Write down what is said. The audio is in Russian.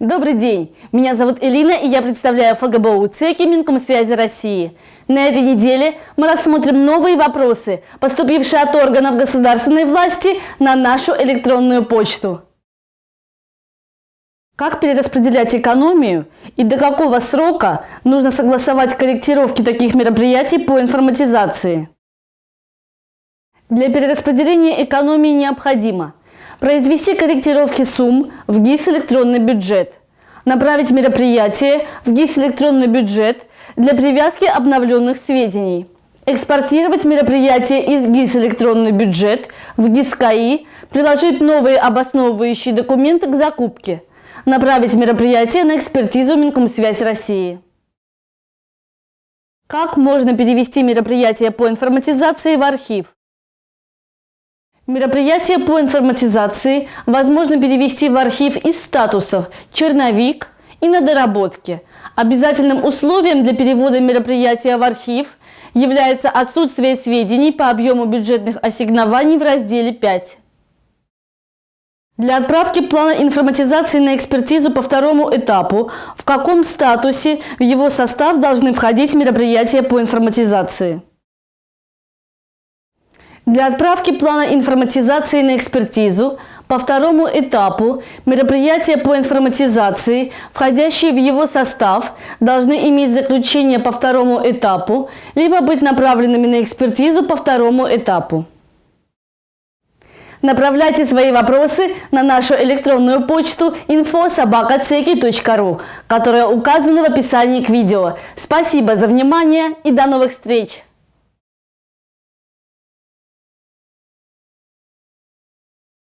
Добрый день! Меня зовут Элина и я представляю ФГБУ ЦЕКИ Минкомсвязи России. На этой неделе мы рассмотрим новые вопросы, поступившие от органов государственной власти на нашу электронную почту. Как перераспределять экономию и до какого срока нужно согласовать корректировки таких мероприятий по информатизации? Для перераспределения экономии необходимо – Произвести корректировки сумм в ГИС «Электронный бюджет». Направить мероприятие в ГИС «Электронный бюджет» для привязки обновленных сведений. Экспортировать мероприятие из ГИС «Электронный бюджет» в ГИС КАИ, приложить новые обосновывающие документы к закупке. Направить мероприятие на экспертизу Минкомсвязь России. Как можно перевести мероприятие по информатизации в архив? Мероприятие по информатизации возможно перевести в архив из статусов «Черновик» и «На доработке». Обязательным условием для перевода мероприятия в архив является отсутствие сведений по объему бюджетных ассигнований в разделе 5. Для отправки плана информатизации на экспертизу по второму этапу, в каком статусе в его состав должны входить мероприятия по информатизации? Для отправки плана информатизации на экспертизу по второму этапу мероприятия по информатизации, входящие в его состав, должны иметь заключение по второму этапу, либо быть направленными на экспертизу по второму этапу. Направляйте свои вопросы на нашу электронную почту info.sobakaceki.ru, которая указана в описании к видео. Спасибо за внимание и до новых встреч!